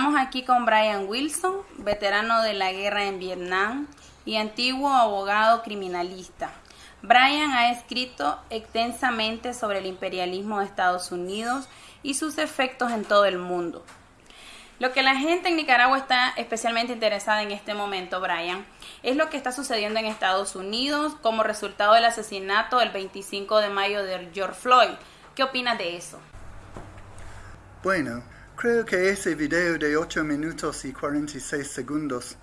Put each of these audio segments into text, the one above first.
Estamos aquí con Brian Wilson, veterano de la guerra en Vietnam y antiguo abogado criminalista. Brian ha escrito extensamente sobre el imperialismo de Estados Unidos y sus efectos en todo el mundo. Lo que la gente en Nicaragua está especialmente interesada en este momento, Brian, es lo que está sucediendo en Estados Unidos como resultado del asesinato el 25 de mayo de George Floyd. ¿Qué opinas de eso? Bueno, creo que ese video de 8 minutos y 46 segundos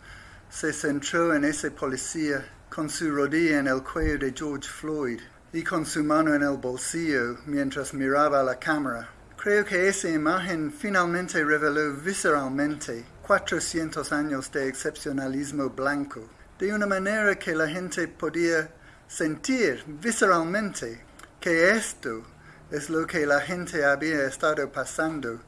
se centró en ese policía con su rodilla en el cuello de George Floyd y con su mano en el bolsillo mientras miraba la cámara. Creo que esa imagen finalmente reveló visceralmente 400 años de excepcionalismo blanco, de una manera que la gente podía sentir visceralmente que esto es lo que la gente había estado pasando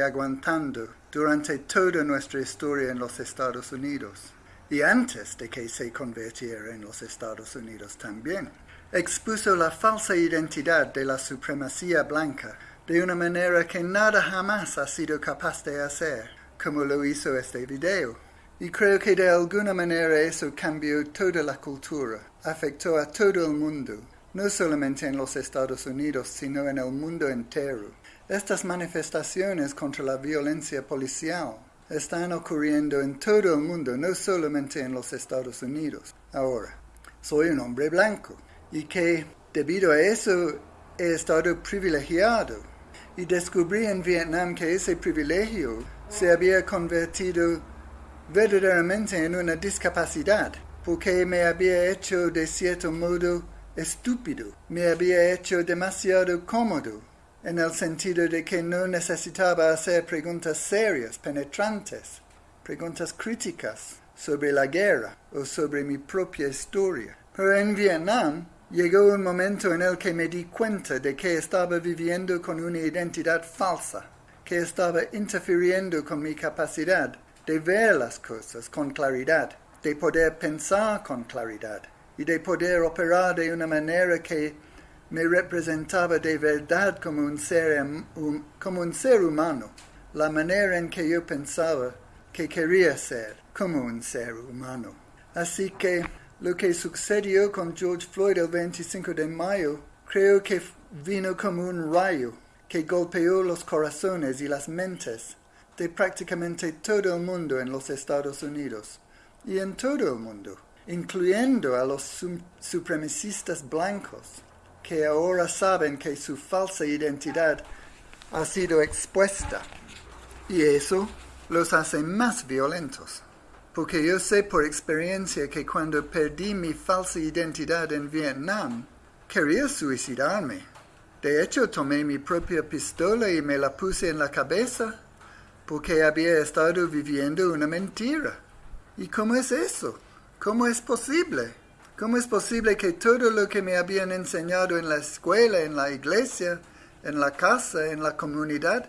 aguantando durante toda nuestra historia en los Estados Unidos y antes de que se convirtiera en los Estados Unidos también. Expuso la falsa identidad de la supremacía blanca de una manera que nada jamás ha sido capaz de hacer, como lo hizo este video. Y creo que de alguna manera eso cambió toda la cultura, afectó a todo el mundo, no solamente en los Estados Unidos, sino en el mundo entero. Estas manifestaciones contra la violencia policial están ocurriendo en todo el mundo, no solamente en los Estados Unidos. Ahora, soy un hombre blanco y que debido a eso he estado privilegiado. Y descubrí en Vietnam que ese privilegio se había convertido verdaderamente en una discapacidad, porque me había hecho de cierto modo estúpido, me había hecho demasiado cómodo en el sentido de que no necesitaba hacer preguntas serias, penetrantes, preguntas críticas sobre la guerra o sobre mi propia historia. Pero en Vietnam llegó un momento en el que me di cuenta de que estaba viviendo con una identidad falsa, que estaba interfiriendo con mi capacidad de ver las cosas con claridad, de poder pensar con claridad y de poder operar de una manera que me representaba de verdad como un, ser, como un ser humano, la manera en que yo pensaba que quería ser como un ser humano. Así que lo que sucedió con George Floyd el 25 de mayo creo que vino como un rayo que golpeó los corazones y las mentes de prácticamente todo el mundo en los Estados Unidos y en todo el mundo, incluyendo a los supremacistas blancos que ahora saben que su falsa identidad ha sido expuesta. Y eso los hace más violentos. Porque yo sé por experiencia que cuando perdí mi falsa identidad en Vietnam, quería suicidarme. De hecho, tomé mi propia pistola y me la puse en la cabeza porque había estado viviendo una mentira. ¿Y cómo es eso? ¿Cómo es posible? ¿Cómo es posible que todo lo que me habían enseñado en la escuela, en la iglesia, en la casa, en la comunidad,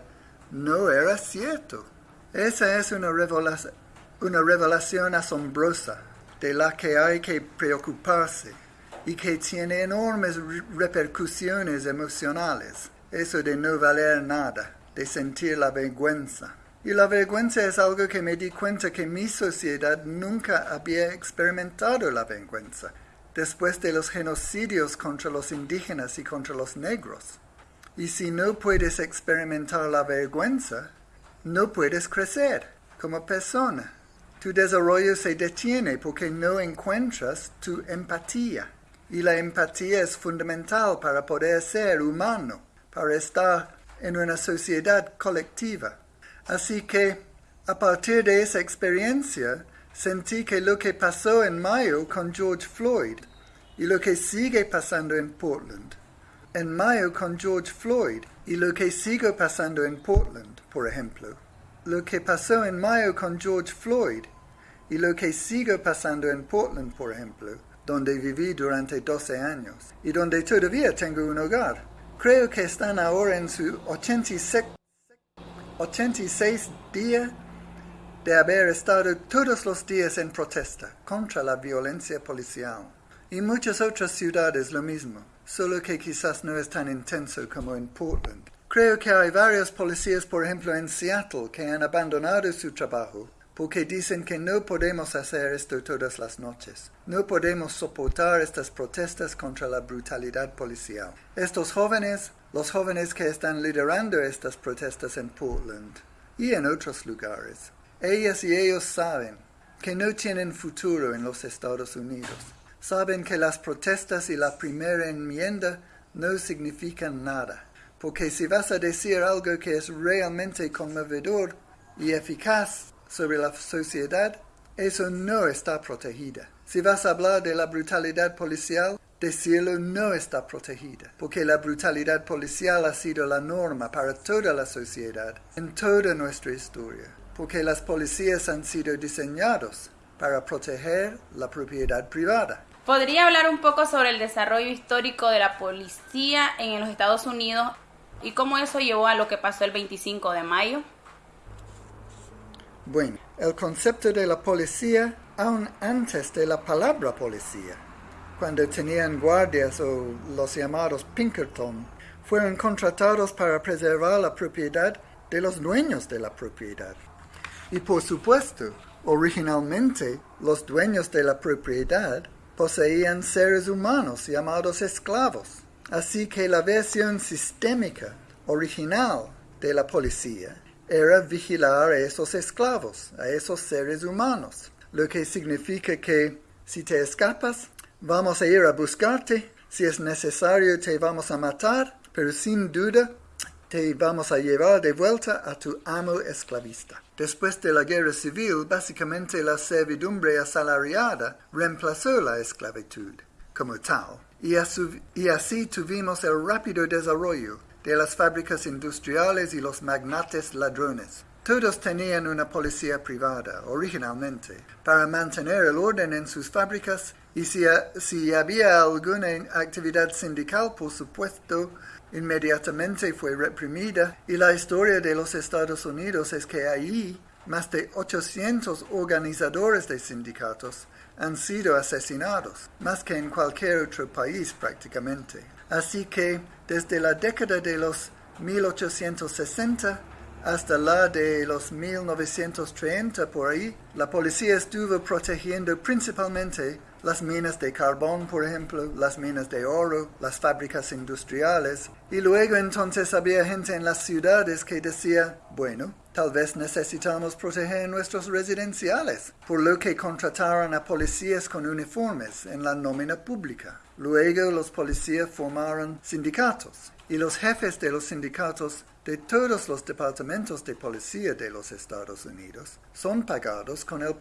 no era cierto? Esa es una revelación, una revelación asombrosa de la que hay que preocuparse y que tiene enormes repercusiones emocionales. Eso de no valer nada, de sentir la vergüenza. Y la vergüenza es algo que me di cuenta que mi sociedad nunca había experimentado la vergüenza, después de los genocidios contra los indígenas y contra los negros. Y si no puedes experimentar la vergüenza, no puedes crecer como persona. Tu desarrollo se detiene porque no encuentras tu empatía. Y la empatía es fundamental para poder ser humano, para estar en una sociedad colectiva. Así que, a partir de esa experiencia, sentí que lo que pasó en mayo con George Floyd y lo que sigue pasando en Portland, en mayo con George Floyd y lo que sigue pasando en Portland, por ejemplo, lo que pasó en mayo con George Floyd y lo que sigue pasando en Portland, por ejemplo, donde viví durante 12 años y donde todavía tengo un hogar. Creo que están ahora en su 86 86 días de haber estado todos los días en protesta contra la violencia policial. Y muchas otras ciudades lo mismo, solo que quizás no es tan intenso como en Portland. Creo que hay varios policías, por ejemplo, en Seattle, que han abandonado su trabajo porque dicen que no podemos hacer esto todas las noches. No podemos soportar estas protestas contra la brutalidad policial. Estos jóvenes, los jóvenes que están liderando estas protestas en Portland y en otros lugares, ellas y ellos saben que no tienen futuro en los Estados Unidos. Saben que las protestas y la primera enmienda no significan nada. Porque si vas a decir algo que es realmente conmovedor y eficaz, sobre la sociedad, eso no está protegida. Si vas a hablar de la brutalidad policial, decirlo no está protegida, porque la brutalidad policial ha sido la norma para toda la sociedad en toda nuestra historia, porque las policías han sido diseñados para proteger la propiedad privada. ¿Podría hablar un poco sobre el desarrollo histórico de la policía en los Estados Unidos y cómo eso llevó a lo que pasó el 25 de mayo? Bueno, el concepto de la policía aún antes de la palabra policía, cuando tenían guardias o los llamados Pinkerton, fueron contratados para preservar la propiedad de los dueños de la propiedad. Y por supuesto, originalmente los dueños de la propiedad poseían seres humanos llamados esclavos. Así que la versión sistémica original de la policía era vigilar a esos esclavos, a esos seres humanos, lo que significa que si te escapas, vamos a ir a buscarte, si es necesario te vamos a matar, pero sin duda te vamos a llevar de vuelta a tu amo esclavista. Después de la guerra civil, básicamente la servidumbre asalariada reemplazó la esclavitud como tal, y así tuvimos el rápido desarrollo de las fábricas industriales y los magnates ladrones. Todos tenían una policía privada, originalmente, para mantener el orden en sus fábricas y si, si, había alguna actividad sindical, por supuesto, inmediatamente fue reprimida. Y la historia de los Estados Unidos es que allí más de 800 organizadores de sindicatos han sido asesinados, más que en cualquier otro país prácticamente. Así que desde la década de los 1860 hasta la de los 1930 por ahí, la policía estuvo protegiendo principalmente las minas de carbón, por ejemplo, las minas de oro, las fábricas industriales. Y luego entonces había gente en las ciudades que decía, bueno, tal vez necesitamos proteger nuestros residenciales, por lo que contrataron a policías con uniformes en la nómina pública. Luego los policías formaron sindicatos y los jefes de los sindicatos de todos los departamentos de policía de los Estados Unidos son pagados con el,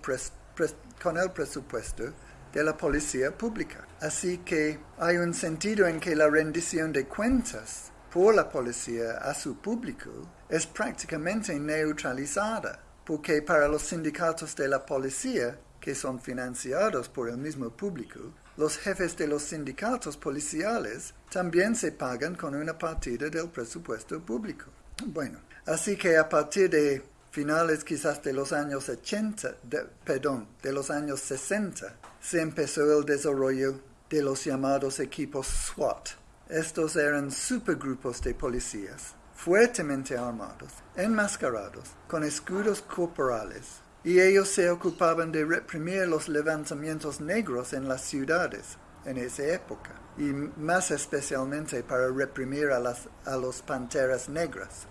con el presupuesto de la policía pública. Así que hay un sentido en que la rendición de cuentas por la policía a su público es prácticamente neutralizada, porque para los sindicatos de la policía, que son financiados por el mismo público, los jefes de los sindicatos policiales también se pagan con una partida del presupuesto público. Bueno, así que a partir de finales quizás de los años 80, perdón, de los años 60, se empezó el desarrollo de los llamados equipos SWAT. Estos eran supergrupos de policías, fuertemente armados, enmascarados, con escudos corporales, y ellos se ocupaban de reprimir los levantamientos negros en las ciudades en esa época, y más especialmente para reprimir a, las, a los panteras negras.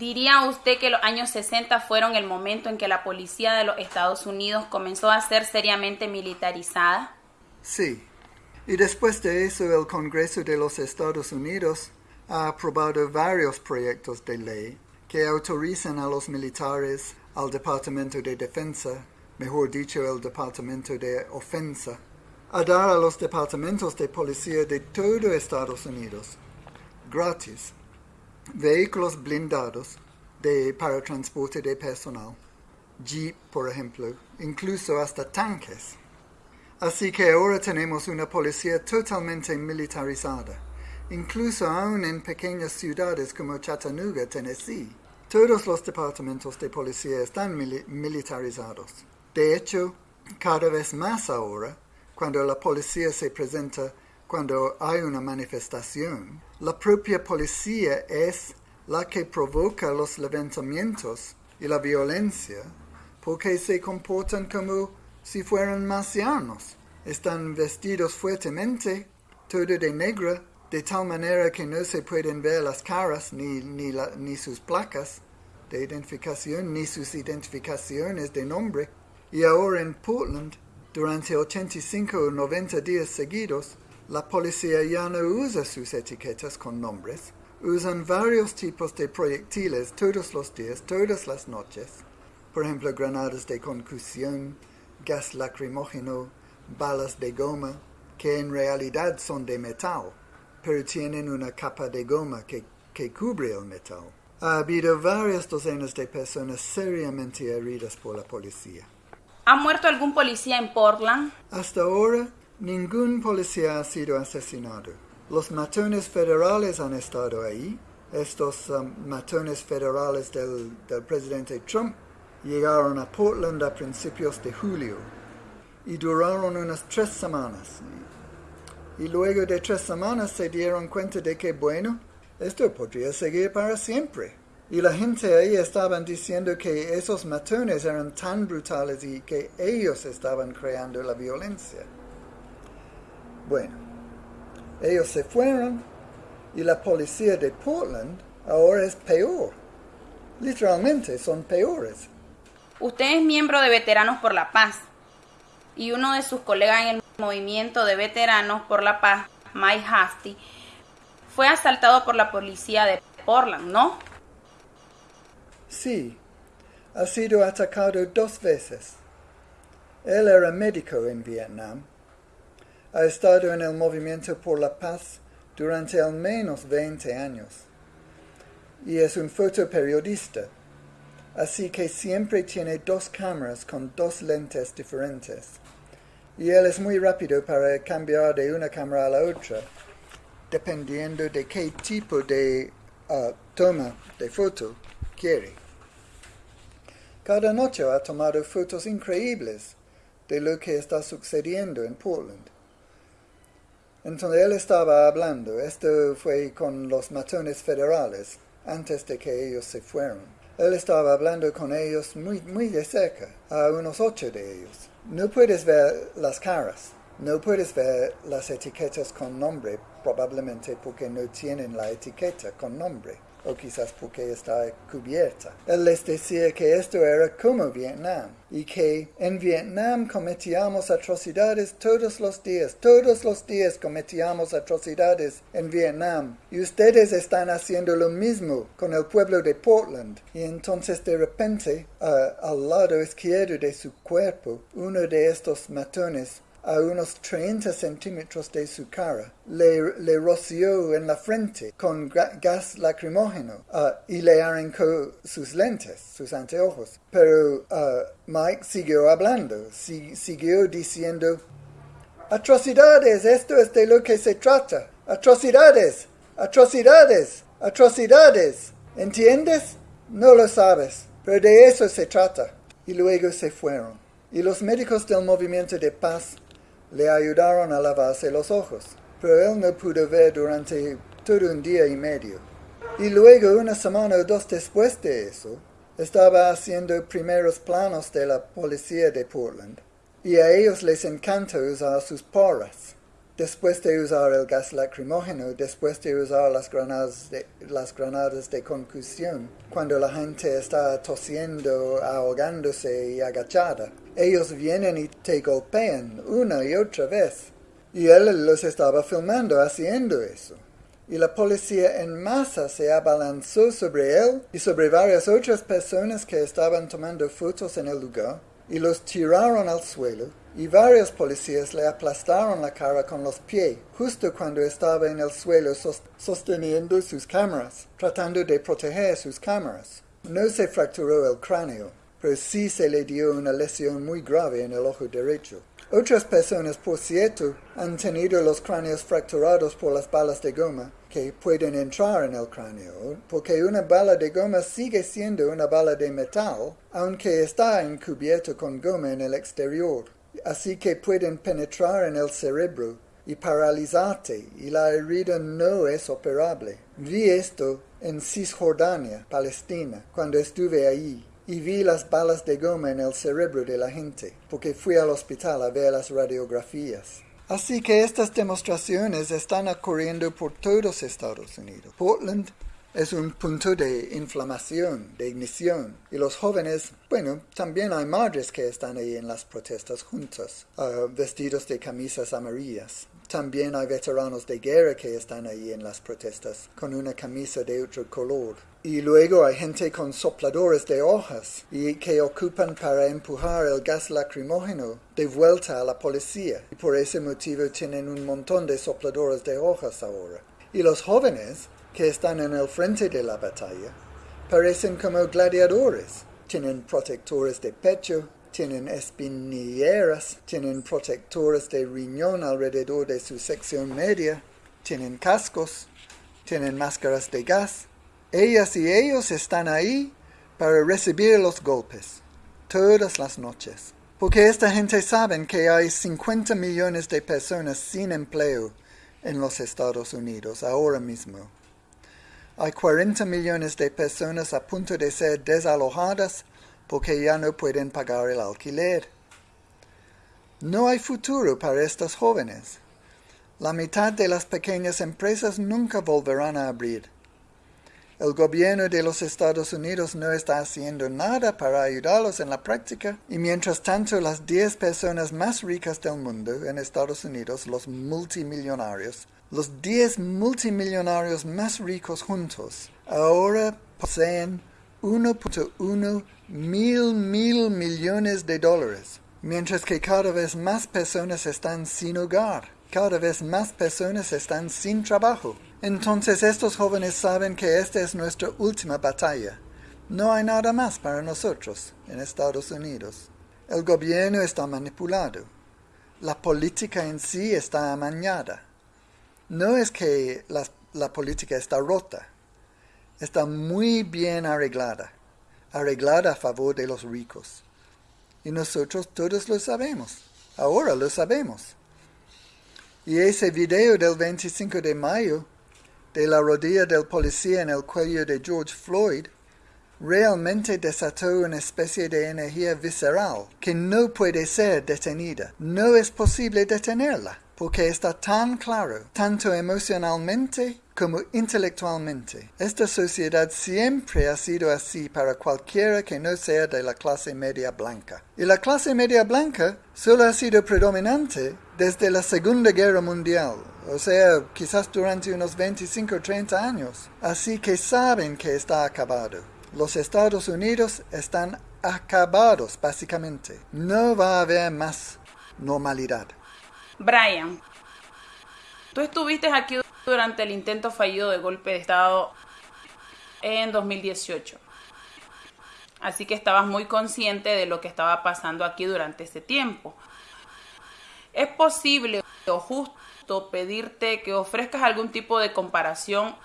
¿Diría usted que los años 60 fueron el momento en que la policía de los Estados Unidos comenzó a ser seriamente militarizada? Sí. Y después de eso el Congreso de los Estados Unidos ha aprobado varios proyectos de ley que autorizan a los militares, al Departamento de Defensa, mejor dicho, el Departamento de Ofensa, a dar a los departamentos de policía de todo Estados Unidos, gratis, vehículos blindados de, para transporte de personal, jeep, por ejemplo, incluso hasta tanques. Así que ahora tenemos una policía totalmente militarizada, incluso aún en pequeñas ciudades como Chattanooga, Tennessee. Todos los departamentos de policía están militarizados. De hecho, cada vez más ahora, cuando la policía se presenta cuando hay una manifestación, la propia policía es la que provoca los levantamientos y la violencia, porque se comportan como si fueran marcianos. Están vestidos fuertemente, todo de negro, de tal manera que no se pueden ver las caras ni, ni, ni sus placas de identificación, ni sus identificaciones de nombre. Y ahora en Portland, durante 85 o 90 días seguidos, la policía ya no usa sus etiquetas con nombres, usan varios tipos de proyectiles todos los días, todas las noches. Por ejemplo, granadas de concusión, gas lacrimógeno, balas de goma, que en realidad son de metal pero tienen una capa de goma que, que cubre el metal. Ha habido varias docenas de personas seriamente heridas por la policía. ¿Ha muerto algún policía en Portland? Hasta ahora, ningún policía ha sido asesinado. Los matones federales han estado ahí. Estos um, matones federales del, del presidente Trump llegaron a Portland a principios de julio y duraron unas tres semanas y luego de tres semanas se dieron cuenta de que, bueno, esto podría seguir para siempre. Y la gente ahí estaban diciendo que esos matones eran tan brutales y que ellos estaban creando la violencia. Bueno, ellos se fueron y la policía de Portland ahora es peor. Literalmente son peores. Usted es miembro de Veteranos por la Paz y uno de sus colegas en el movimiento de veteranos por la paz, Mike Hafty, fue asaltado por la policía de Portland, ¿no? Sí, ha sido atacado dos veces. Él era médico en Vietnam. Ha estado en el movimiento por la paz durante al menos 20 años. Y es un fotoperiodista, así que siempre tiene dos cámaras con dos lentes diferentes y él es muy rápido para cambiar de una cámara a la otra, dependiendo de qué tipo de uh, toma de foto quiere. Cada noche ha tomado fotos increíbles de lo que está sucediendo en Portland. Entonces él estaba hablando, esto fue con los matones federales, antes de que ellos se fueron. Él estaba hablando con ellos muy, muy de cerca, a unos ocho de ellos. No puedes ver las caras, no puedes ver las etiquetas con nombre, probablemente porque no tienen la etiqueta con nombre, o quizás porque está cubierta. Él les decía que esto era como Vietnam, y que en Vietnam cometíamos atrocidades todos los días, todos los días cometíamos atrocidades en Vietnam, y ustedes están haciendo lo mismo con el pueblo de Portland. Y entonces de repente, al lado izquierdo de su cuerpo, uno de estos matones a unos 30 centímetros de su cara, le, le roció en la frente con gas lacrimógeno uh, y le arrancó sus lentes, sus anteojos. Pero uh, Mike siguió hablando, siguió diciendo, atrocidades, esto es de lo que se trata, atrocidades, atrocidades, atrocidades. ¿Entiendes? No lo sabes, pero de eso se trata. Y luego se fueron. Y los médicos del movimiento de paz le ayudaron a lavarse los ojos, pero él no pudo ver durante todo un día y medio. Y luego, una semana o dos después de eso, estaba haciendo primeros planos de la policía de Portland, y a ellos les encanta usar sus porras. Después de usar el gas lacrimógeno, después de usar las granadas de, las granadas de concusión, cuando la gente está tosiendo, ahogándose y agachada, ellos vienen y te golpean una y otra vez. Y él los estaba filmando haciendo eso. Y la policía en masa se abalanzó sobre él y sobre varias otras personas que estaban tomando fotos en el lugar y los tiraron al suelo y varios policías le aplastaron la cara con los pies justo cuando estaba en el suelo sosteniendo sus cámaras, tratando de proteger sus cámaras. No se fracturó el cráneo, pero sí se le dio una lesión muy grave en el ojo derecho. Otras personas, por cierto, han tenido los cráneos fracturados por las balas de goma que pueden entrar en el cráneo, porque una bala de goma sigue siendo una bala de metal, aunque está encubierto con goma en el exterior así que pueden penetrar en el cerebro y paralizarte y la herida no es operable. Vi esto en Cisjordania, Palestina, cuando estuve allí y vi las balas de goma en el cerebro de la gente, porque fui al hospital a ver las radiografías. Así que estas demostraciones están ocurriendo por todos Estados Unidos. Portland es un punto de inflamación, de ignición. Y los jóvenes, bueno, también hay madres que están ahí en las protestas juntas, ah, vestidos de camisas amarillas. También hay veteranos de guerra que están ahí en las protestas con una camisa de otro color. Y luego hay gente con sopladores de hojas y que ocupan para empujar el gas lacrimógeno de vuelta a la policía. Y por ese motivo tienen un montón de sopladores de hojas ahora. Y los jóvenes que están en el frente de la batalla parecen como gladiadores. Tienen protectores de pecho, tienen espinilleras, tienen protectores de riñón alrededor de su sección media, tienen cascos, tienen máscaras de gas. Ellas y ellos están ahí para recibir los golpes todas las noches. Porque esta gente sabe que hay 50 millones de personas sin empleo en los Estados Unidos ahora mismo. Hay 40 millones de personas a punto de ser desalojadas porque ya no pueden pagar el alquiler. No hay futuro para estos jóvenes. La mitad de las pequeñas empresas nunca volverán a abrir. El gobierno de los Estados Unidos no está haciendo nada para ayudarlos en la práctica y mientras tanto las 10 personas más ricas del mundo en Estados Unidos, los multimillonarios, los 10 multimillonarios más ricos juntos ahora poseen 1.1 mil mil millones de dólares, mientras que cada vez más personas están sin hogar, cada vez más personas están sin trabajo. Entonces estos jóvenes saben que esta es nuestra última batalla. No hay nada más para nosotros en Estados Unidos. El gobierno está manipulado. La política en sí está amañada no es que la, política está rota, está muy bien arreglada, arreglada a favor de los ricos. Y nosotros todos lo sabemos, ahora lo sabemos. Y ese video del 25 de mayo, de la rodilla del policía en el cuello de George Floyd, realmente desató una especie de energía visceral que no puede ser detenida. No es posible detenerla porque está tan claro, tanto emocionalmente como intelectualmente. Esta sociedad siempre ha sido así para cualquiera que no sea de la clase media blanca. Y la clase media blanca solo ha sido predominante desde la Segunda Guerra Mundial, o sea, quizás durante unos 25 o 30 años. Así que saben que está acabado. Los Estados Unidos están acabados, básicamente. No va a haber más normalidad. Brian, tú estuviste aquí durante el intento fallido de golpe de Estado en 2018. Así que estabas muy consciente de lo que estaba pasando aquí durante ese tiempo. Es posible o justo pedirte que ofrezcas algún tipo de comparación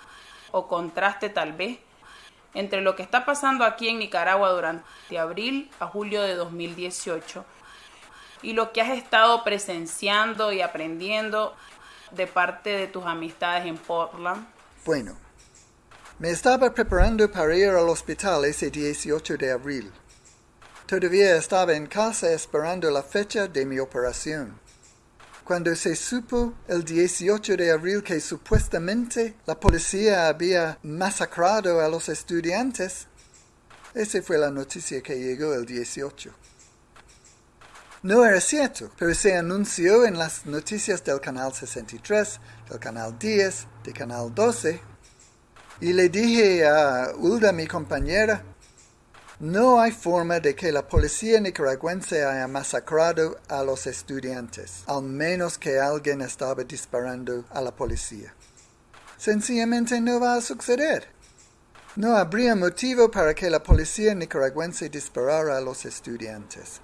o contraste tal vez entre lo que está pasando aquí en Nicaragua durante abril a julio de 2018 y lo que has estado presenciando y aprendiendo de parte de tus amistades en Portland? Bueno, me estaba preparando para ir al hospital ese 18 de abril. Todavía estaba en casa esperando la fecha de mi operación. Cuando se supo el 18 de abril que supuestamente la policía había masacrado a los estudiantes, esa fue la noticia que llegó el 18. No era cierto, pero se anunció en las noticias del canal 63, del canal 10, del canal 12. Y le dije a Ulda, mi compañera, no hay forma de que la policía nicaragüense haya masacrado a los estudiantes, al menos que alguien estaba disparando a la policía. Sencillamente no va a suceder. No habría motivo para que la policía nicaragüense disparara a los estudiantes.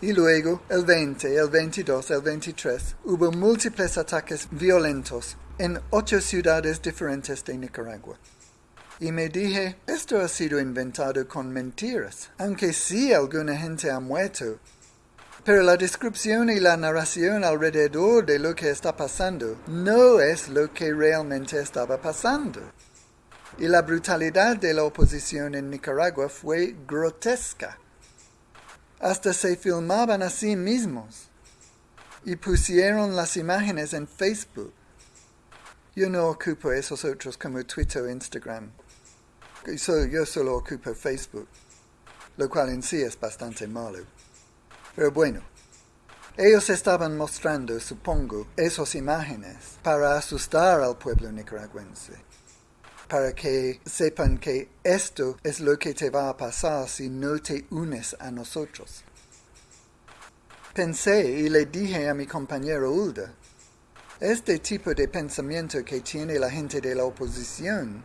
Y luego, el 20, el 22, el 23, hubo múltiples ataques violentos en ocho ciudades diferentes de Nicaragua. Y me dije, esto ha sido inventado con mentiras. Aunque sí alguna gente ha muerto, Pero la descripción y la narración alrededor de lo que está pasando no es lo que realmente estaba pasando. Y la brutalidad de la oposición en Nicaragua fue grotesca. Hasta se filmaban a sí mismos y pusieron las imágenes en Facebook. Yo no ocupo esos otros como Twitter o Instagram. Yo solo ocupo Facebook, lo cual en sí es bastante malo. Pero bueno, ellos estaban mostrando, supongo, esas imágenes para asustar al pueblo nicaragüense, para que sepan que esto es lo que te va a pasar si no te unes a nosotros. Pensé y le dije a mi compañero Ulda, este tipo de pensamiento que tiene la gente de la oposición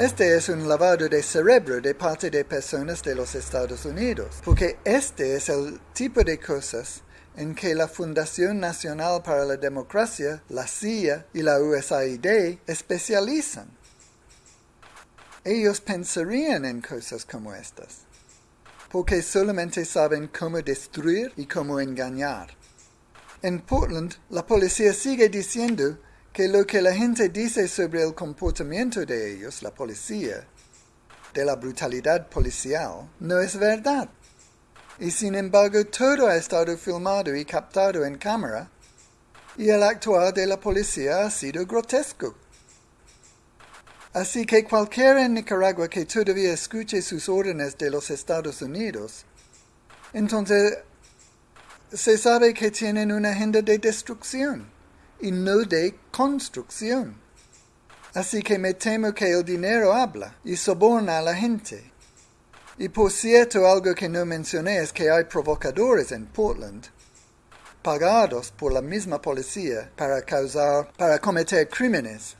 este es un lavado de cerebro de parte de personas de los Estados Unidos, porque este es el tipo de cosas en que la Fundación Nacional para la Democracia, la CIA y la USAID especializan. Ellos pensarían en cosas como estas, porque solamente saben cómo destruir y cómo engañar. En Portland, la policía sigue diciendo que lo que la gente dice sobre el comportamiento de ellos, la policía, de la brutalidad policial, no es verdad. Y sin embargo todo ha estado filmado y captado en cámara, y el actuar de la policía ha sido grotesco. Así que cualquiera en Nicaragua que todavía escuche sus órdenes de los Estados Unidos, entonces se sabe que tienen una agenda de destrucción y no de construcción. Así que me temo que el dinero habla y soborna a la gente. Y por cierto, algo que no mencioné es que hay provocadores en Portland, pagados por la misma policía para causar, para cometer crímenes,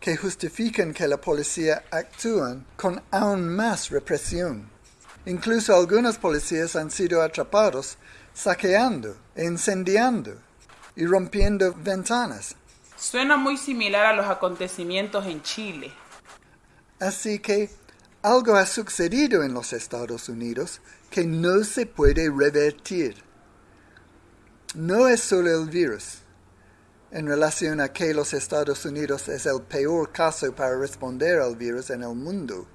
que justifican que la policía actúe con aún más represión. Incluso algunos policías han sido atrapados saqueando incendiando y rompiendo ventanas. Suena muy similar a los acontecimientos en Chile. Así que algo ha sucedido en los Estados Unidos que no se puede revertir. No es solo el virus, en relación a que los Estados Unidos es el peor caso para responder al virus en el mundo.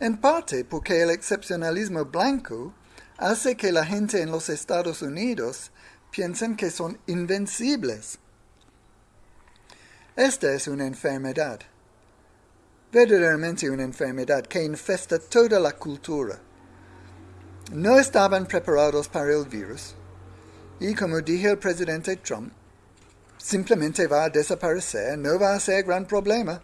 En parte porque el excepcionalismo blanco hace que la gente en los Estados Unidos piensan que son invencibles. Esta es una enfermedad, verdaderamente una enfermedad que infesta toda la cultura. No estaban preparados para el virus y como dije el presidente Trump, simplemente va a desaparecer, no va a ser gran problema.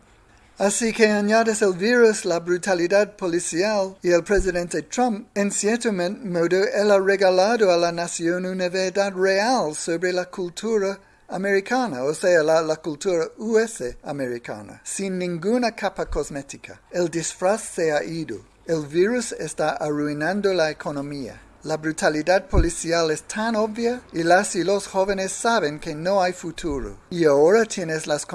Así que añades el virus, la brutalidad policial y el presidente Trump, en cierto modo, él ha regalado a la nación una verdad real sobre la cultura americana, o sea, la, la, cultura US americana, sin ninguna capa cosmética. El disfraz se ha ido. El virus está arruinando la economía. La brutalidad policial es tan obvia y las y los jóvenes saben que no hay futuro. Y ahora tienes las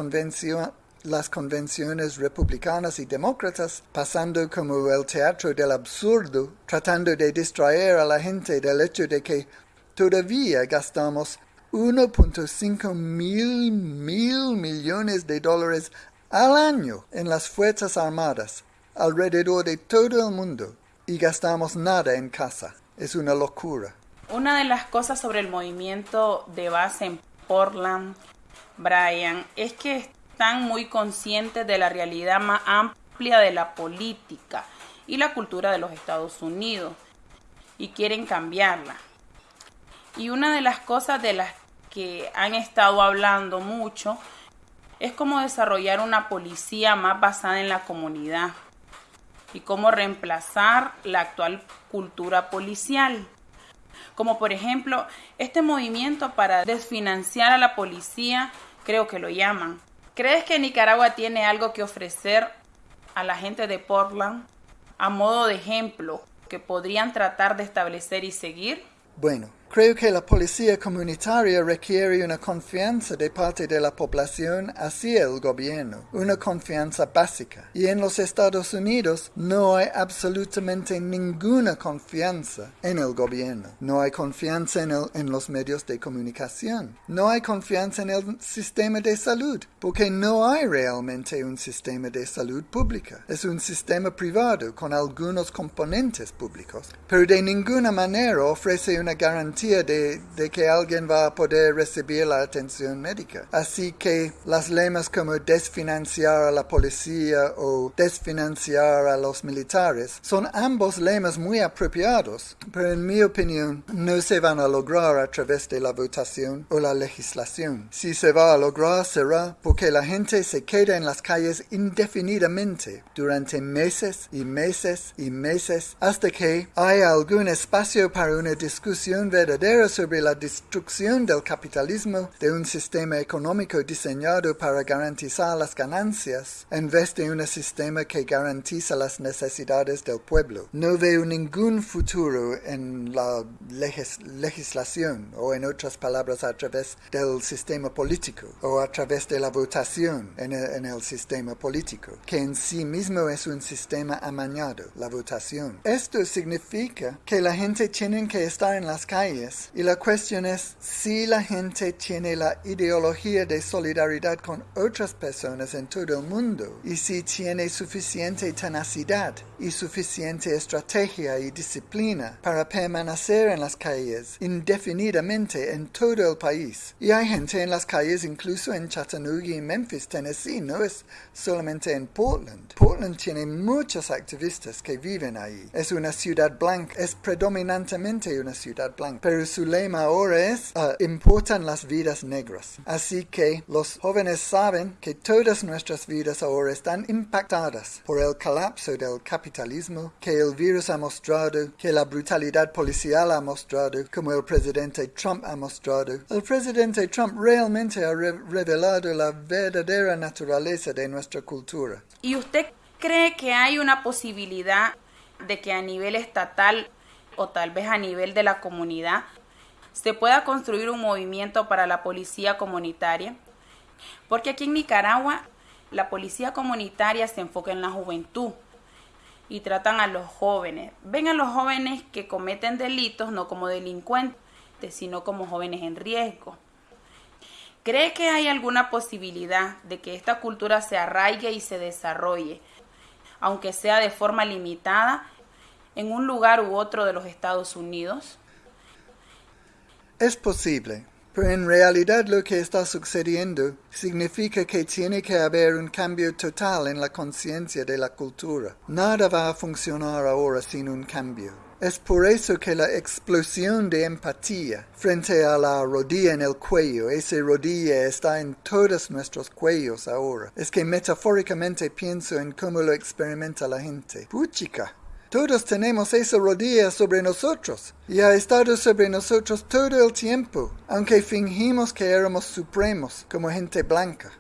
las convenciones republicanas y demócratas, pasando como el teatro del absurdo, tratando de distraer a la gente del hecho de que todavía gastamos 1.5 mil mil millones de dólares al año en las Fuerzas Armadas alrededor de todo el mundo y gastamos nada en casa. Es una locura. Una de las cosas sobre el movimiento de base en Portland, Brian, es que están muy conscientes de la realidad más amplia de la política y la cultura de los Estados Unidos y quieren cambiarla. Y una de las cosas de las que han estado hablando mucho es cómo desarrollar una policía más basada en la comunidad y cómo reemplazar la actual cultura policial. Como por ejemplo, este movimiento para desfinanciar a la policía, creo que lo llaman, ¿Crees que Nicaragua tiene algo que ofrecer a la gente de Portland a modo de ejemplo que podrían tratar de establecer y seguir? Bueno, Creo que la policía comunitaria requiere una confianza de parte de la población hacia el gobierno, una confianza básica. Y en los Estados Unidos no hay absolutamente ninguna confianza en el gobierno. No hay confianza en, en los medios de comunicación. No hay confianza en el sistema de salud, porque no hay realmente un sistema de salud pública. Es un sistema privado con algunos componentes públicos, pero de ninguna manera ofrece una garantía de, que alguien va a poder recibir la atención médica. Así que las lemas como desfinanciar a la policía o desfinanciar a los militares son ambos lemas muy apropiados, pero en mi opinión no se van a lograr a través de la votación o la legislación. Si se va a lograr será porque la gente se queda en las calles indefinidamente durante meses y meses y meses hasta que haya algún espacio para una discusión verdadera sobre la destrucción del capitalismo de un sistema económico diseñado para garantizar las ganancias en vez de un sistema que garantiza las necesidades del pueblo. No veo ningún futuro en la legislación o en otras palabras a través del sistema político o a través de la votación en el, en el sistema político, que en sí mismo es un sistema amañado, la votación. Esto significa que la gente tiene que estar en las calles y la cuestión es si la gente tiene la ideología de solidaridad con otras personas en todo el mundo y si tiene suficiente tenacidad y suficiente estrategia y disciplina para permanecer en las calles indefinidamente en todo el país. Y hay gente en las calles incluso en Chattanooga y Memphis, Tennessee, no es solamente en Portland. Portland tiene muchos activistas que viven ahí. Es una ciudad blanca, es predominantemente una ciudad blanca, pero su lema ahora es ah, importan las vidas negras. Así que los jóvenes saben que todas nuestras vidas ahora están impactadas por el colapso del capitalismo que el virus ha mostrado, que la brutalidad policial ha mostrado, como el presidente Trump ha mostrado. El presidente Trump realmente ha revelado la verdadera naturaleza de nuestra cultura. ¿Y usted cree que hay una posibilidad de que a nivel estatal o tal vez a nivel de la comunidad se pueda construir un movimiento para la policía comunitaria? Porque aquí en Nicaragua la policía comunitaria se enfoca en la juventud, y tratan a los jóvenes. Ven a los jóvenes que cometen delitos no como delincuentes, sino como jóvenes en riesgo. ¿Cree que hay alguna posibilidad de que esta cultura se arraigue y se desarrolle, aunque sea de forma limitada, en un lugar u otro de los Estados Unidos? Es posible, pero en realidad lo que está sucediendo significa que tiene que haber un cambio total en la conciencia de la cultura. Nada va a funcionar ahora sin un cambio. Es por eso que la explosión de empatía frente a la rodilla en el cuello, esa rodilla está en todos nuestros cuellos ahora. Es que metafóricamente pienso en cómo lo experimenta la gente. Puchica, todos tenemos esa rodilla sobre nosotros y ha estado sobre nosotros todo el tiempo, aunque fingimos que éramos supremos como gente blanca.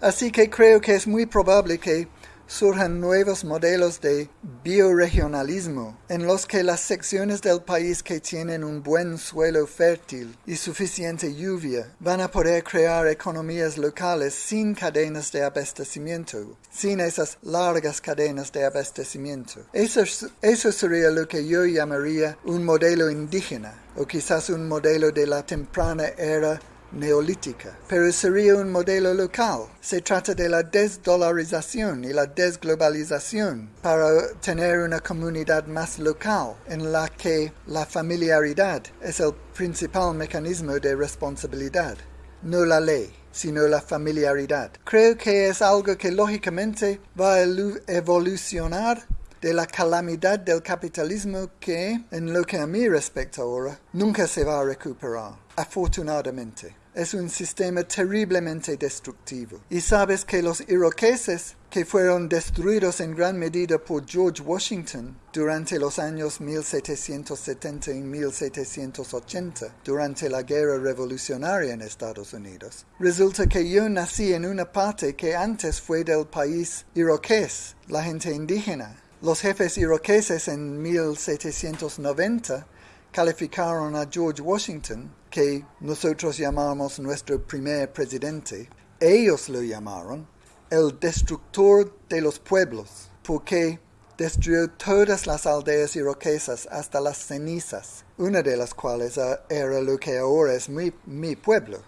Así que creo que es muy probable que surjan nuevos modelos de bioregionalismo en los que las secciones del país que tienen un buen suelo fértil y suficiente lluvia van a poder crear economías locales sin cadenas de abastecimiento, sin esas largas cadenas de abastecimiento. Eso, eso sería lo que yo llamaría un modelo indígena o quizás un modelo de la temprana era neolítica, pero sería un modelo local. Se trata de la desdolarización y la desglobalización para tener una comunidad más local en la que la familiaridad es el principal mecanismo de responsabilidad, no la ley sino la familiaridad. Creo que es algo que lógicamente va a evolucionar de la calamidad del capitalismo que, en lo que a mí respecta ahora, nunca se va a recuperar, afortunadamente. Es un sistema terriblemente destructivo. Y sabes que los iroqueses, que fueron destruidos en gran medida por George Washington durante los años 1770 y 1780, durante la guerra revolucionaria en Estados Unidos. Resulta que yo nací en una parte que antes fue del país iroqués, la gente indígena, los jefes iroqueses en 1790 calificaron a George Washington, que nosotros llamamos nuestro primer presidente, ellos lo llamaron el destructor de los pueblos, porque destruyó todas las aldeas iroquesas hasta las cenizas, una de las cuales era lo que ahora es mi, mi pueblo.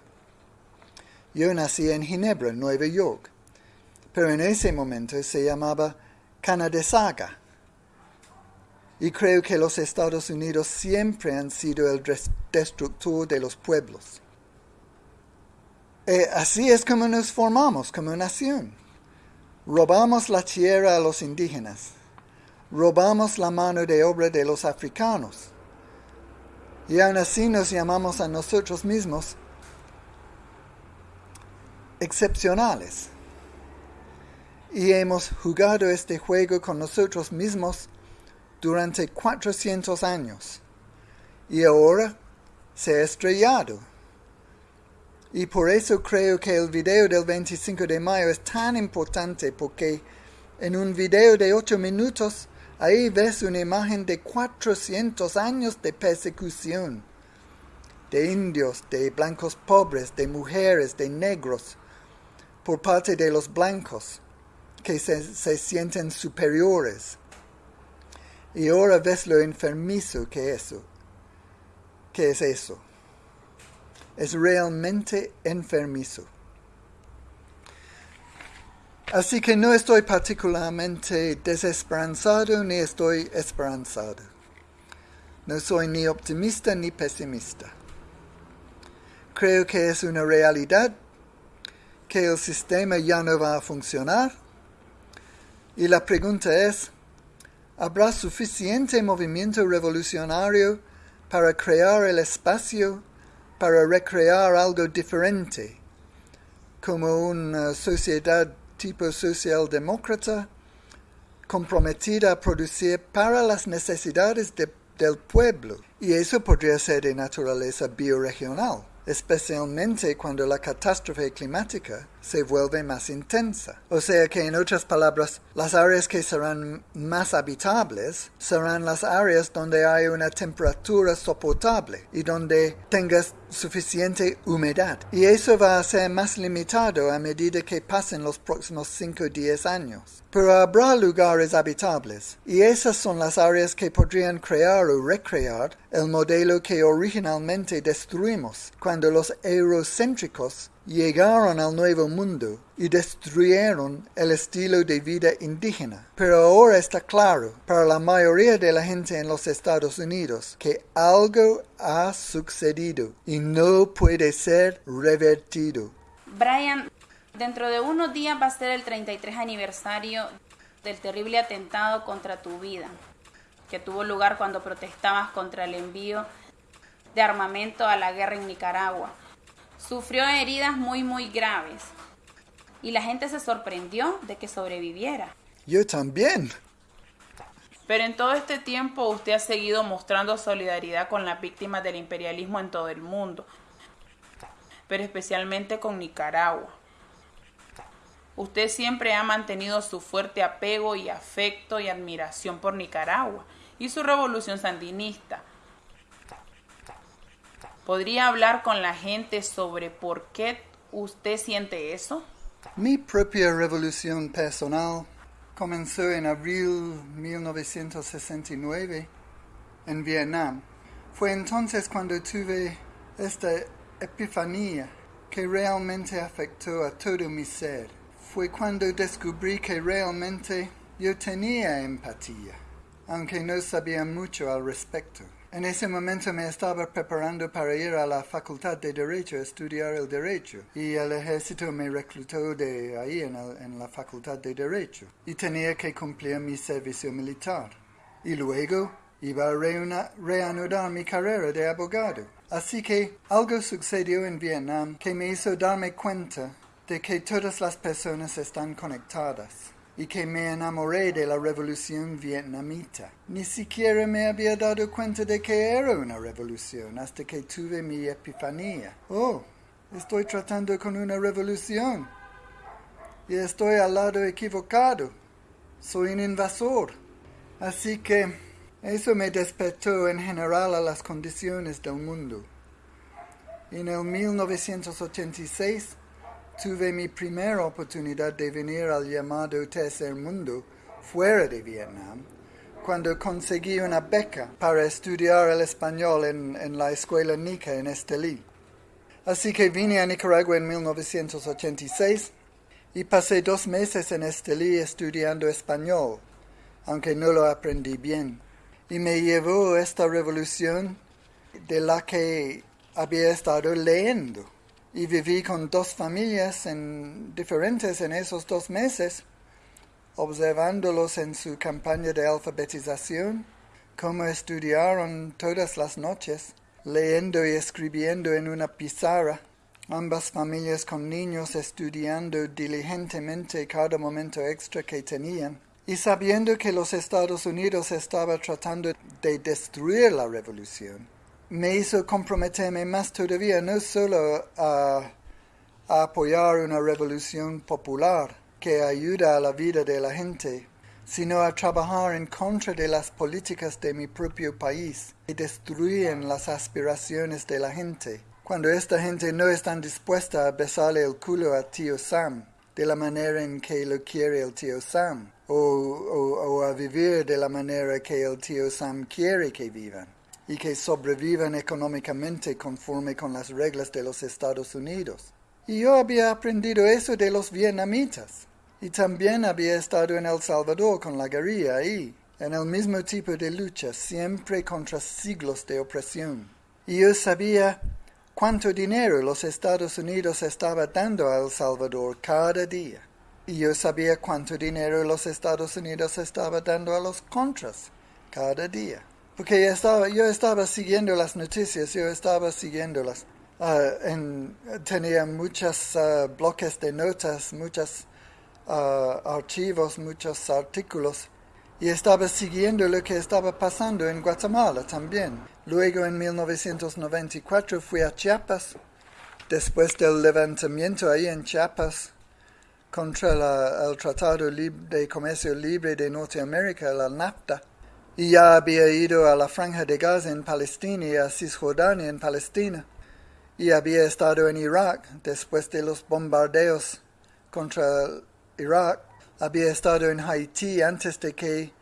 Yo nací en Ginebra, Nueva York, pero en ese momento se llamaba Canadesaga. Y creo que los Estados Unidos siempre han sido el destructor de los pueblos. Eh, así es como nos formamos como nación. Robamos la tierra a los indígenas. Robamos la mano de obra de los africanos. Y aún así nos llamamos a nosotros mismos excepcionales. Y hemos jugado este juego con nosotros mismos durante 400 años. Y ahora se ha estrellado. Y por eso creo que el video del 25 de mayo es tan importante porque en un video de 8 minutos ahí ves una imagen de 400 años de persecución de indios, de blancos pobres, de mujeres, de negros, por parte de los blancos que se, se sienten superiores. Y ahora ves lo enfermizo que es eso. ¿Qué es eso? Es realmente enfermizo. Así que no estoy particularmente desesperanzado ni estoy esperanzado. No soy ni optimista ni pesimista. Creo que es una realidad que el sistema ya no va a funcionar. Y la pregunta es, ¿habrá suficiente movimiento revolucionario para crear el espacio para recrear algo diferente, como una sociedad tipo socialdemócrata comprometida a producir para las necesidades del pueblo? Y eso podría ser de naturaleza bioregional especialmente cuando la catástrofe climática se vuelve más intensa. O sea que en otras palabras, las áreas que serán más habitables serán las áreas donde hay una temperatura soportable y donde tengas suficiente humedad. Y eso va a ser más limitado a medida que pasen los próximos 5 o 10 años. Pero habrá lugares habitables, y esas son las áreas que podrían crear o recrear el modelo que originalmente destruimos cuando los eurocéntricos llegaron al Nuevo Mundo y destruyeron el estilo de vida indígena. Pero ahora está claro para la mayoría de la gente en los Estados Unidos que algo ha sucedido y no puede ser revertido. Brian, dentro de unos días va a ser el 33 aniversario del terrible atentado contra tu vida, que tuvo lugar cuando protestabas contra el envío de armamento a la guerra en Nicaragua. Sufrió heridas muy, muy graves. Y la gente se sorprendió de que sobreviviera. Yo también. Pero en todo este tiempo usted ha seguido mostrando solidaridad con las víctimas del imperialismo en todo el mundo, pero especialmente con Nicaragua. Usted siempre ha mantenido su fuerte apego y afecto y admiración por Nicaragua y su revolución sandinista, ¿Podría hablar con la gente sobre por qué usted siente eso? Mi propia revolución personal comenzó en abril 1969 en Vietnam. Fue entonces cuando tuve esta epifanía que realmente afectó a todo mi ser. Fue cuando descubrí que realmente yo tenía empatía, aunque no sabía mucho al respecto. En ese momento me estaba preparando para ir a la Facultad de Derecho a estudiar el derecho y el ejército me reclutó de ahí en, la Facultad de Derecho y tenía que cumplir mi servicio militar. Y luego iba a reanudar mi carrera de abogado. Así que algo sucedió en Vietnam que me hizo darme cuenta de que todas las personas están conectadas y que me enamoré de la revolución vietnamita. Ni siquiera me había dado cuenta de que era una revolución hasta que tuve mi epifanía. Oh, estoy tratando con una revolución. Y estoy al lado equivocado. Soy un invasor. Así que Eso me despertó en general a las condiciones del mundo. En el 1986 tuve mi primera oportunidad de venir al llamado tercer mundo fuera de Vietnam, cuando conseguí una beca para estudiar el español en, la escuela Nica en Estelí. Así que vine a Nicaragua en 1986 y pasé dos meses en Estelí estudiando español, aunque no lo aprendí bien. Y me llevó esta revolución de la que había estado leyendo. Y viví con dos familias en, diferentes en esos dos meses, observándolos en su campaña de alfabetización, cómo estudiaron todas las noches, leyendo y escribiendo en una pizarra, ambas familias con niños estudiando diligentemente cada momento extra que tenían, y sabiendo que los Estados Unidos estaban tratando de destruir la revolución me hizo comprometerme más todavía, no solo a, apoyar una revolución popular que ayuda a la vida de la gente, sino a trabajar en contra de las políticas de mi propio país que destruyen las aspiraciones de la gente, cuando esta gente no está dispuesta a besarle el culo a tío Sam de la manera en que lo quiere el tío Sam, o, o a vivir de la manera que el tío Sam quiere que vivan y que sobrevivan económicamente conforme con las reglas de los Estados Unidos. Y yo había aprendido eso de los vietnamitas. Y también había estado en El Salvador con la guerrilla ahí, en el mismo tipo de lucha, siempre contra siglos de opresión. Y yo sabía cuánto dinero los Estados Unidos estaba dando a El Salvador cada día. Y yo sabía cuánto dinero los Estados Unidos estaba dando a los contras cada día porque estaba, yo estaba siguiendo las noticias, yo estaba siguiéndolas. Uh, tenía muchos uh, bloques de notas, muchos uh, archivos, muchos artículos y estaba siguiendo lo que estaba pasando en Guatemala también. Luego en 1994 fui a Chiapas, después del levantamiento ahí en Chiapas contra el Tratado de Comercio Libre de Norteamérica, la NAFTA y ya había ido a la franja de Gaza en Palestina y a Cisjordania en Palestina, y había estado en Irak después de los bombardeos contra Irak, había estado en Haití antes de que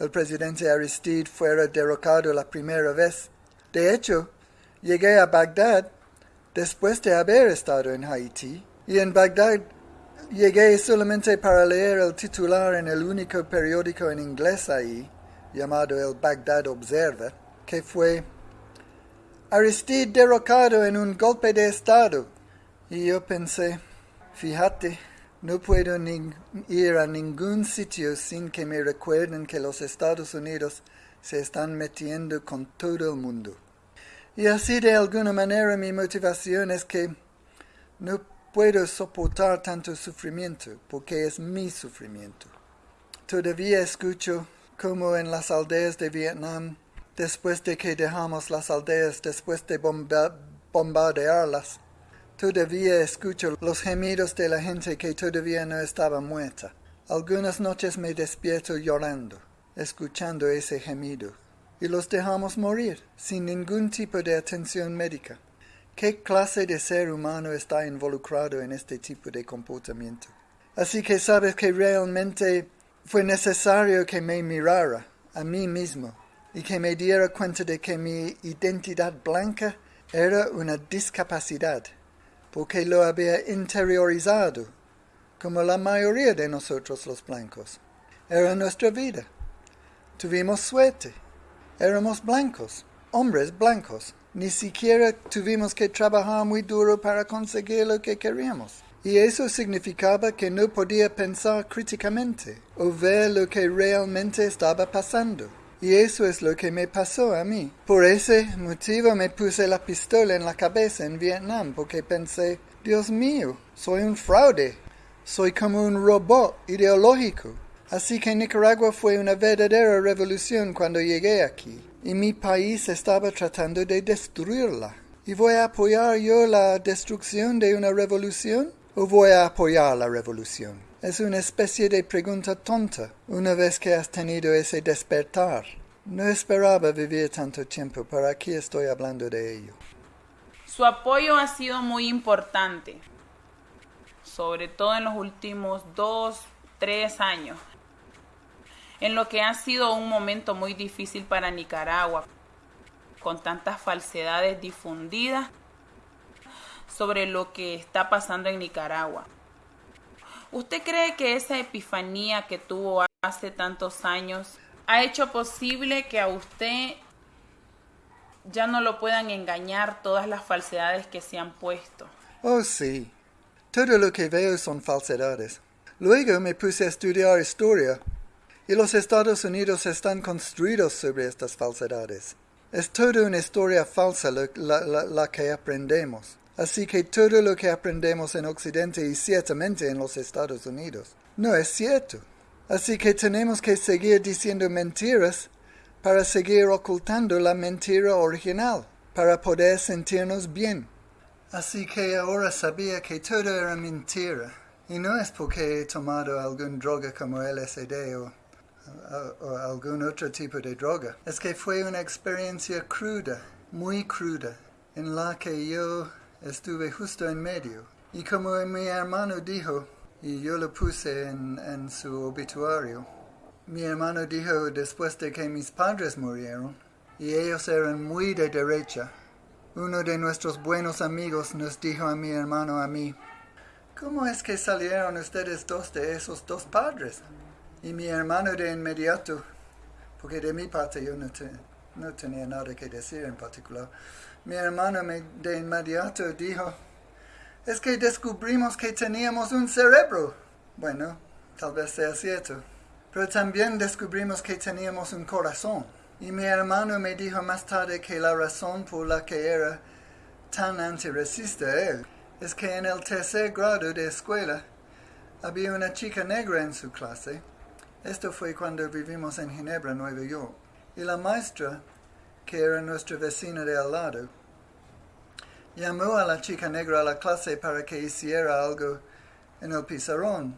el presidente Aristide fuera derrocado la primera vez. De hecho, llegué a Bagdad después de haber estado en Haití, y en Bagdad llegué solamente para leer el titular en el único periódico en inglés ahí, llamado el Baghdad Observer, que fue Aristide derrocado en un golpe de Estado. Y yo pensé, fíjate, no puedo ir a ningún sitio sin que me recuerden que los Estados Unidos se están metiendo con todo el mundo. Y así de alguna manera mi motivación es que no puedo soportar tanto sufrimiento, porque es mi sufrimiento. Todavía escucho como en las aldeas de Vietnam, después de que dejamos las aldeas, después de bombardearlas. Todavía escucho los gemidos de la gente que todavía no estaba muerta. Algunas noches me despierto llorando, escuchando ese gemido. Y los dejamos morir, sin ningún tipo de atención médica. ¿Qué clase de ser humano está involucrado en este tipo de comportamiento? Así que sabes que realmente fue necesario que me mirara a mí mismo y que me diera cuenta de que mi identidad blanca era una discapacidad, porque lo había interiorizado, como la mayoría de nosotros los blancos. Era nuestra vida. Tuvimos suerte. Éramos blancos, hombres blancos. Ni siquiera tuvimos que trabajar muy duro para conseguir lo que queríamos y eso significaba que no podía pensar críticamente o ver lo que realmente estaba pasando. Y eso es lo que me pasó a mí. Por ese motivo me puse la pistola en la cabeza en Vietnam, porque pensé, Dios mío, soy un fraude, soy como un robot ideológico. Así que Nicaragua fue una verdadera revolución cuando llegué aquí, y mi país estaba tratando de destruirla. ¿Y voy a apoyar yo la destrucción de una revolución? O voy a apoyar la revolución? Es una especie de pregunta tonta una vez que has tenido ese despertar. No esperaba vivir tanto tiempo, pero aquí estoy hablando de ello. Su apoyo ha sido muy importante, sobre todo en los últimos dos, tres años, en lo que ha sido un momento muy difícil para Nicaragua, con tantas falsedades difundidas sobre lo que está pasando en Nicaragua. ¿Usted cree que esa epifanía que tuvo hace tantos años ha hecho posible que a usted ya no lo puedan engañar todas las falsedades que se han puesto? Oh, sí. Todo lo que veo son falsedades. Luego me puse a estudiar historia y los Estados Unidos están construidos sobre estas falsedades. Es toda una historia falsa la, que aprendemos. Así que todo lo que aprendemos en Occidente y ciertamente en los Estados Unidos no es cierto. Así que tenemos que seguir diciendo mentiras para seguir ocultando la mentira original, para poder sentirnos bien. Así que ahora sabía que todo era mentira. Y no es porque he tomado alguna droga como LSD o o algún otro tipo de droga. Es que fue una experiencia cruda, muy cruda, en la que yo estuve justo en medio. Y como mi hermano dijo, y yo lo puse en, su obituario, mi hermano dijo después de que mis padres murieron, y ellos eran muy de derecha, uno de nuestros buenos amigos nos dijo a mi hermano a mí, ¿cómo es que salieron ustedes dos de esos dos padres? Y mi hermano de inmediato, porque de mi parte yo no, no tenía nada que decir en particular, mi hermano me, de inmediato dijo, es que descubrimos que teníamos un cerebro. Bueno, tal vez sea cierto. Pero también descubrimos que teníamos un corazón. Y mi hermano me dijo más tarde que la razón por la que era tan antirracista él es que en el tercer grado de escuela había una chica negra en su clase esto fue cuando vivimos en Ginebra, Nueva York. Y la maestra, que era nuestra vecina de al lado, llamó a la chica negra a la clase para que hiciera algo en el pizarrón.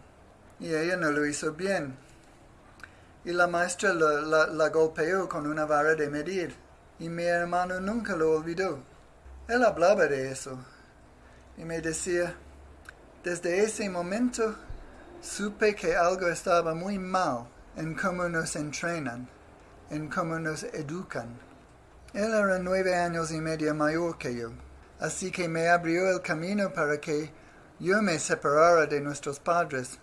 Y ella no lo hizo bien. Y la maestra la, la golpeó con una vara de medir. Y mi hermano nunca lo olvidó. Él hablaba de eso. Y me decía, desde ese momento supe que algo estaba muy mal en cómo nos entrenan, en cómo nos educan. Él era nueve años y medio mayor que yo, así que me abrió el camino para que yo me separara de nuestros padres,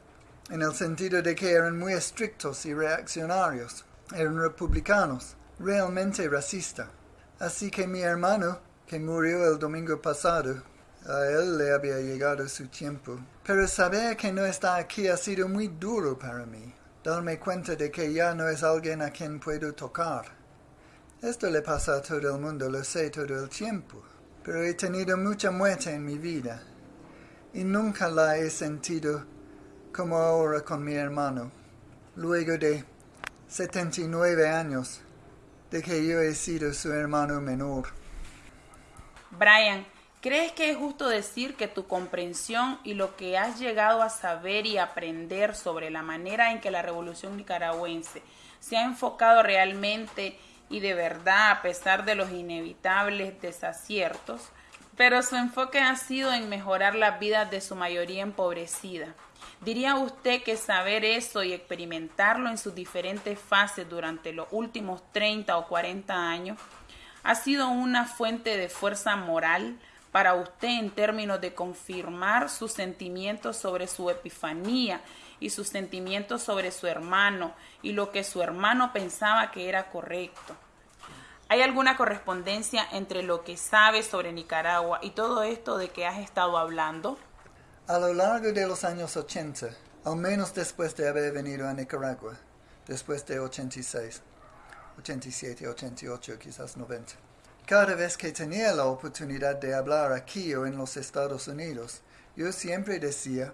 en el sentido de que eran muy estrictos y reaccionarios, eran republicanos, realmente racistas. Así que mi hermano, que murió el domingo pasado, a él le había llegado su tiempo. Pero saber que no está aquí ha sido muy duro para mí. Darme cuenta de que ya no es alguien a quien puedo tocar. Esto le pasa a todo el mundo, lo sé todo el tiempo. Pero he tenido mucha muerte en mi vida. Y nunca la he sentido como ahora con mi hermano. Luego de 79 años de que yo he sido su hermano menor. Brian, ¿Crees que es justo decir que tu comprensión y lo que has llegado a saber y aprender sobre la manera en que la revolución nicaragüense se ha enfocado realmente y de verdad a pesar de los inevitables desaciertos, pero su enfoque ha sido en mejorar las vidas de su mayoría empobrecida? ¿Diría usted que saber eso y experimentarlo en sus diferentes fases durante los últimos 30 o 40 años ha sido una fuente de fuerza moral? para usted en términos de confirmar sus sentimientos sobre su epifanía y sus sentimientos sobre su hermano y lo que su hermano pensaba que era correcto. ¿Hay alguna correspondencia entre lo que sabe sobre Nicaragua y todo esto de que has estado hablando? A lo largo de los años 80, al menos después de haber venido a Nicaragua, después de 86, 87, 88, quizás 90, cada vez que tenía la oportunidad de hablar aquí o en los Estados Unidos, yo siempre decía,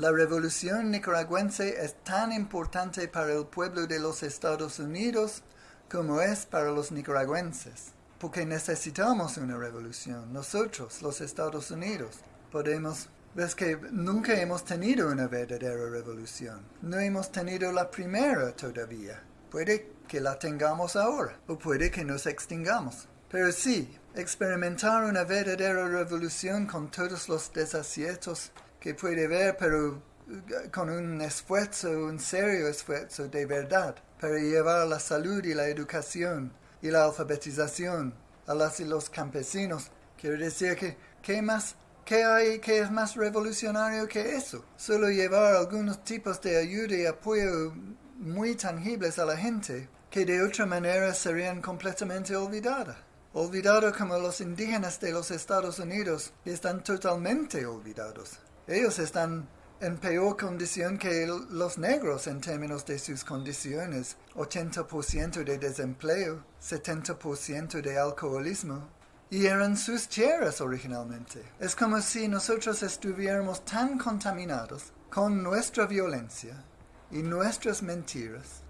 la revolución nicaragüense es tan importante para el pueblo de los Estados Unidos como es para los nicaragüenses, porque necesitamos una revolución. Nosotros, los Estados Unidos, podemos Ves que nunca hemos tenido una verdadera revolución. No hemos tenido la primera todavía. Puede que la tengamos ahora o puede que nos extingamos. Pero sí, experimentar una verdadera revolución con todos los desaciertos que puede ver, pero eh, con un esfuerzo, un serio esfuerzo de verdad, para llevar la salud y la educación y la alfabetización a las y los campesinos. Quiero decir que, ¿qué más? ¿Qué hay que es más revolucionario que eso? Solo llevar algunos tipos de ayuda y apoyo muy tangibles a la gente que de otra manera serían completamente olvidadas. Olvidados como los indígenas de los Estados Unidos están totalmente olvidados. Ellos están en peor condición que los negros en términos de sus condiciones. 80% de desempleo, 70% de alcoholismo. Y eran sus tierras originalmente. Es como si nosotros estuviéramos tan contaminados con nuestra violencia y nuestras mentiras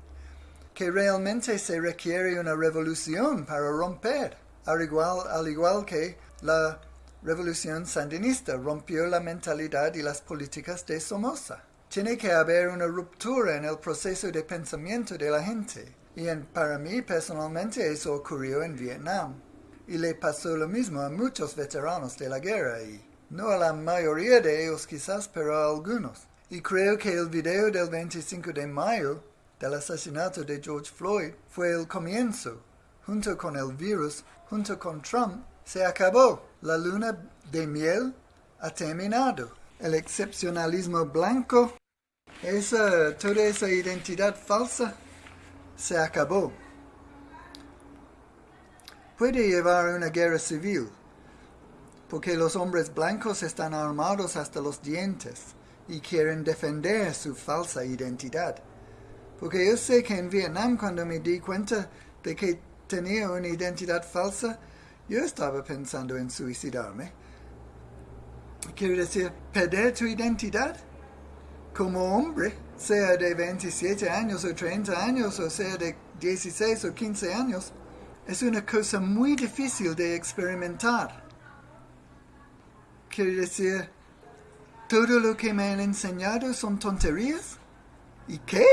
que realmente se requiere una revolución para romper, al igual, al igual que la revolución sandinista rompió la mentalidad y las políticas de Somoza. Tiene que haber una ruptura en el proceso de pensamiento de la gente. Y para mí personalmente eso ocurrió en Vietnam. Y le pasó lo mismo a muchos veteranos de la guerra y no a la mayoría de ellos quizás, pero a algunos. Y creo que el video del 25 de mayo del asesinato de George Floyd fue el comienzo. Junto con el virus, junto con Trump, se acabó. La luna de miel ha terminado. El excepcionalismo blanco, esa, toda esa identidad falsa, se acabó. Puede llevar una guerra civil, porque los hombres blancos están armados hasta los dientes y quieren defender su falsa identidad. Porque yo sé que en Vietnam cuando me di cuenta de que tenía una identidad falsa, yo estaba pensando en suicidarme. Quiero decir, perder tu identidad como hombre, sea de 27 años o 30 años, o sea de 16 o 15 años, es una cosa muy difícil de experimentar. Quiero decir, todo lo que me han enseñado son tonterías. ¿Y qué?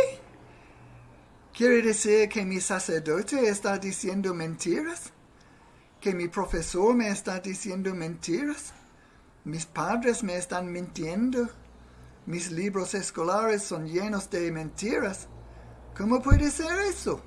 ¿Quiere decir que mi sacerdote está diciendo mentiras? Que mi profesor me está diciendo mentiras, mis padres me están mintiendo, mis libros escolares son llenos de mentiras. ¿Cómo puede ser eso?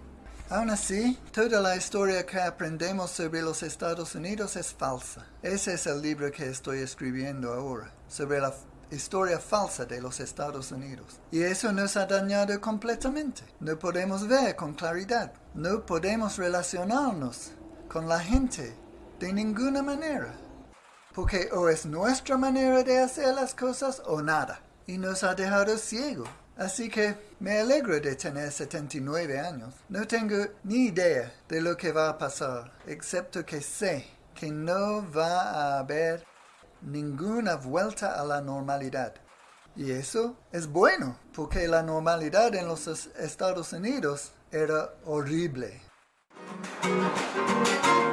Aún así, toda la historia que aprendemos sobre los Estados Unidos es falsa. Ese es el libro que estoy escribiendo ahora, sobre la historia falsa de los Estados Unidos. Y eso nos ha dañado completamente. No podemos ver con claridad. No podemos relacionarnos con la gente de ninguna manera. Porque o es nuestra manera de hacer las cosas o nada. Y nos ha dejado ciego. Así que me alegro de tener 79 años. No tengo ni idea de lo que va a pasar, excepto que sé que no va a haber ninguna vuelta a la normalidad. Y eso es bueno, porque la normalidad en los Estados Unidos era horrible. Música